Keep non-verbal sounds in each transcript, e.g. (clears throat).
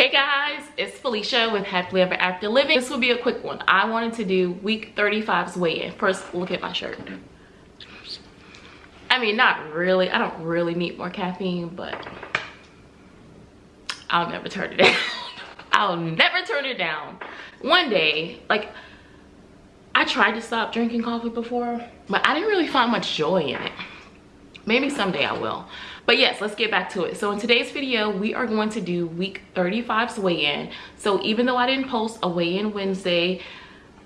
Hey guys, it's Felicia with Happily Ever After Living. This will be a quick one. I wanted to do week 35's weigh-in. First, look at my shirt. I mean, not really. I don't really need more caffeine, but I'll never turn it (laughs) down. I'll never turn it down. One day, like, I tried to stop drinking coffee before, but I didn't really find much joy in it. Maybe someday I will but yes let's get back to it. So in today's video we are going to do week 35's weigh-in. So even though i didn't post a weigh-in wednesday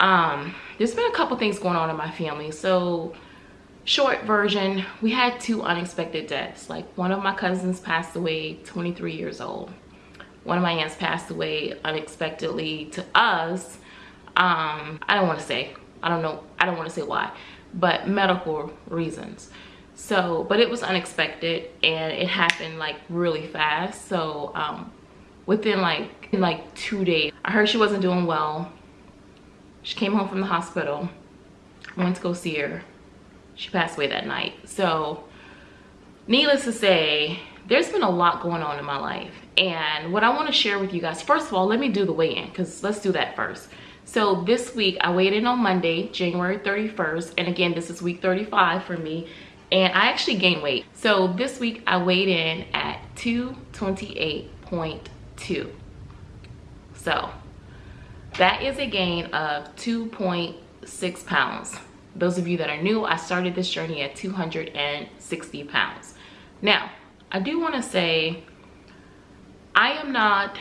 um there's been a couple things going on in my family. So short version we had two unexpected deaths. Like one of my cousins passed away 23 years old. One of my aunts passed away unexpectedly to us. Um i don't want to say i don't know i don't want to say why but medical reasons so but it was unexpected and it happened like really fast. So um within like in like two days i heard she wasn't doing well. She came home from the hospital i went to go see her. She passed away that night. So needless to say there's been a lot going on in my life. And what i want to share with you guys first of all let me do the weigh-in because let's do that first. So this week i weighed in on monday january 31st and again this is week 35 for me and I actually gained weight. So this week I weighed in at 228.2. So that is a gain of 2.6 pounds. Those of you that are new, I started this journey at 260 pounds. Now, I do want to say I am not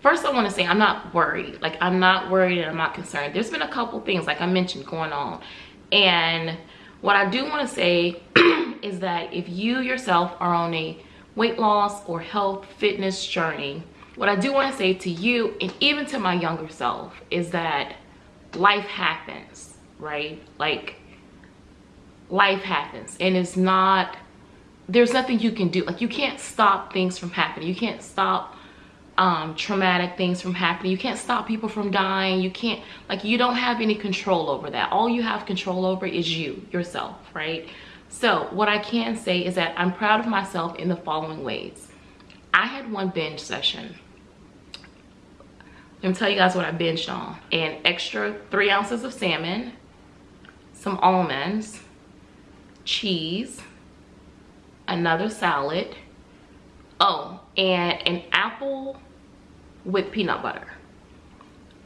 first i want to say i'm not worried like i'm not worried and i'm not concerned there's been a couple things like i mentioned going on and what I do want to say (clears throat) is that if you yourself are on a weight loss or health fitness journey, what I do want to say to you and even to my younger self is that life happens, right? Like life happens and it's not, there's nothing you can do. Like you can't stop things from happening. You can't stop um, traumatic things from happening. You can't stop people from dying. You can't, like, you don't have any control over that. All you have control over is you, yourself, right? So what I can say is that I'm proud of myself in the following ways. I had one binge session. Let me tell you guys what I binged on. An extra three ounces of salmon, some almonds, cheese, another salad, oh, and an apple with peanut butter.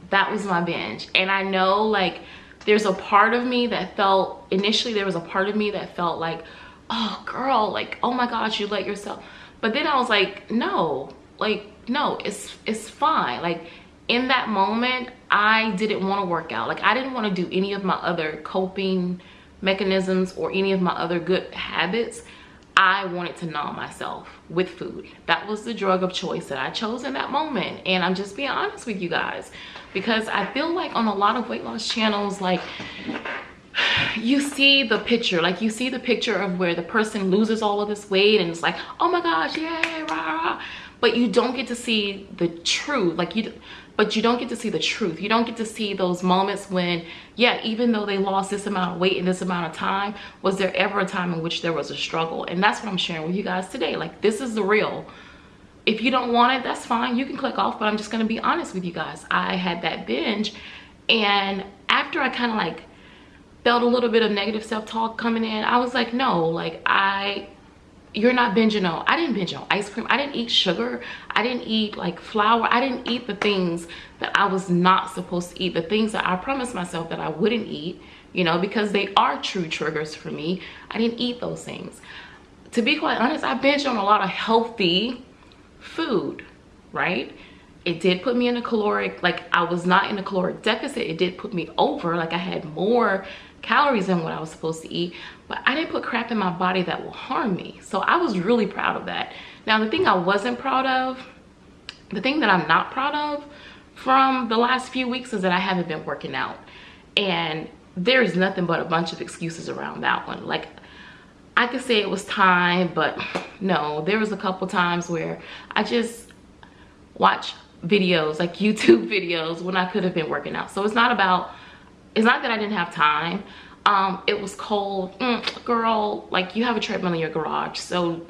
That was my binge. And i know like there's a part of me that felt initially there was a part of me that felt like oh girl like oh my gosh you let yourself but then i was like no like no it's it's fine. Like in that moment i didn't want to work out. Like i didn't want to do any of my other coping mechanisms or any of my other good habits I wanted to numb myself with food. That was the drug of choice that I chose in that moment. And I'm just being honest with you guys because I feel like on a lot of weight loss channels, like (sighs) you see the picture, like you see the picture of where the person loses all of this weight and it's like, oh my gosh, yay, rah, rah. But you don't get to see the truth. Like you, but you don't get to see the truth. You don't get to see those moments when, yeah, even though they lost this amount of weight in this amount of time, was there ever a time in which there was a struggle? And that's what I'm sharing with you guys today. Like, this is the real. If you don't want it, that's fine. You can click off, but I'm just going to be honest with you guys. I had that binge, and after I kind of like felt a little bit of negative self-talk coming in, I was like, no, like, I you're not binging on i didn't binge on ice cream. I didn't eat sugar. I didn't eat like flour. I didn't eat the things that i was not supposed to eat the things that i promised myself that i wouldn't eat you know because they are true triggers for me. I didn't eat those things. To be quite honest i binge on a lot of healthy food right it did put me in a caloric like i was not in a caloric deficit it did put me over like i had more calories than what i was supposed to eat but I didn't put crap in my body that will harm me. So I was really proud of that. Now, the thing I wasn't proud of, the thing that I'm not proud of from the last few weeks is that I haven't been working out. And there is nothing but a bunch of excuses around that one. Like, I could say it was time, but no, there was a couple times where I just watch videos, like YouTube (laughs) videos, when I could have been working out. So it's not about, it's not that I didn't have time. Um it was cold. Mm, girl like you have a treadmill in your garage. So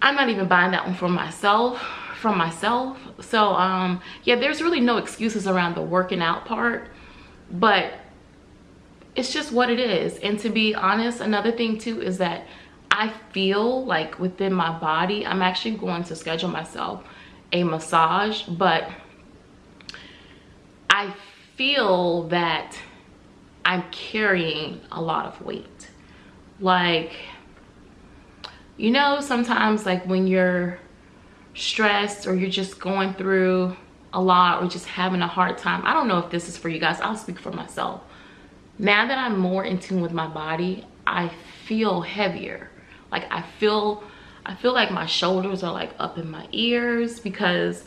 I'm not even buying that one for myself from myself. So um yeah there's really no excuses around the working out part but it's just what it is. And to be honest another thing too is that i feel like within my body i'm actually going to schedule myself a massage but i feel that i'm carrying a lot of weight. Like you know sometimes like when you're stressed or you're just going through a lot or just having a hard time i don't know if this is for you guys i'll speak for myself. Now that i'm more in tune with my body i feel heavier. Like i feel i feel like my shoulders are like up in my ears because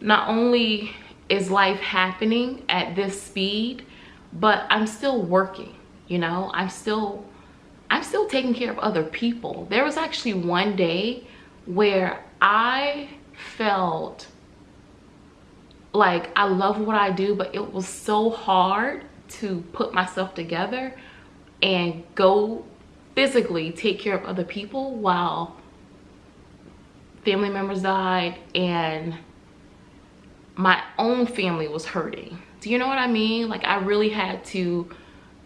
not only is life happening at this speed but i'm still working you know? I'm still i'm still taking care of other people. There was actually one day where I felt like I love what I do, but it was so hard to put myself together and go physically take care of other people while family members died and my own family was hurting. Do you know what I mean? Like I really had to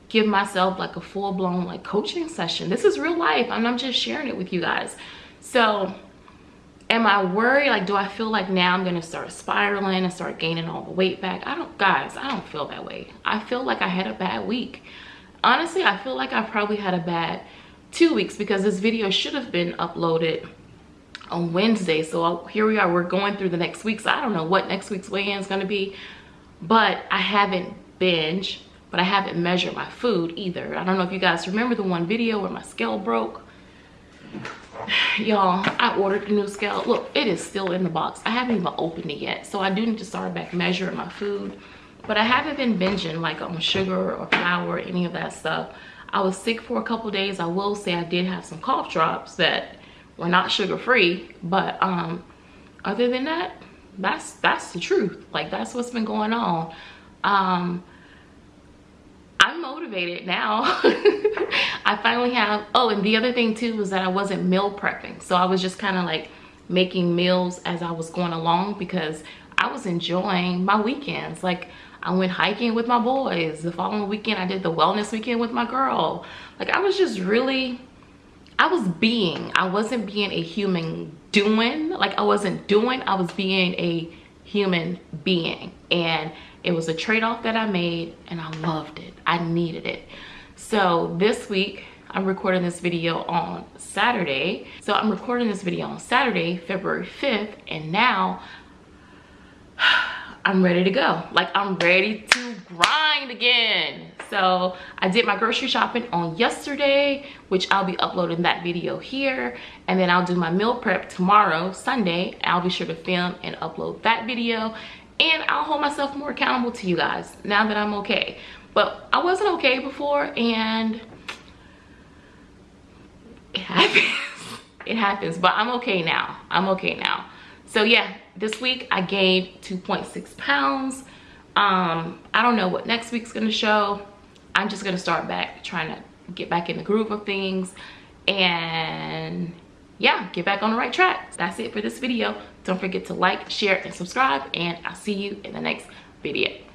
give myself like a full-blown like coaching session. This is real life and I'm just sharing it with you guys. So am i worried like do i feel like now i'm gonna start spiraling and start gaining all the weight back i don't guys i don't feel that way i feel like i had a bad week honestly i feel like i probably had a bad two weeks because this video should have been uploaded on wednesday. So here we are we're going through the next week. So i don't know what next week's weigh-in is going to be but i haven't binge but i haven't measured my food either. I don't know if you guys remember the one video where my scale broke. (sighs) Y'all i ordered a new scale look it is still in the box. I haven't even opened it yet so i do need to start back measuring my food. But i haven't been binging like on sugar or flour or any of that stuff. I was sick for a couple days. I will say i did have some cough drops that were not sugar free but um other than that that's that's the truth like that's what's been going on um I'm motivated now. (laughs) I finally have, oh, and the other thing too was that I wasn't meal prepping. So I was just kind of like making meals as I was going along because I was enjoying my weekends. Like I went hiking with my boys. The following weekend, I did the wellness weekend with my girl. Like I was just really, I was being. I wasn't being a human doing. Like I wasn't doing, I was being a human being. And it was a trade-off that I made and I loved it. I needed it. So this week, I'm recording this video on Saturday. So I'm recording this video on Saturday, February 5th, and now I'm ready to go. Like I'm ready to grind again. So I did my grocery shopping on yesterday, which I'll be uploading that video here. And then I'll do my meal prep tomorrow, Sunday. I'll be sure to film and upload that video and I'll hold myself more accountable to you guys now that I'm okay. But I wasn't okay before and it happens. (laughs) it happens, but I'm okay now. I'm okay now. So yeah, this week I gained 2.6 pounds. Um, I don't know what next week's gonna show. I'm just gonna start back trying to get back in the groove of things and yeah, get back on the right track. That's it for this video. Don't forget to like, share, and subscribe, and I'll see you in the next video.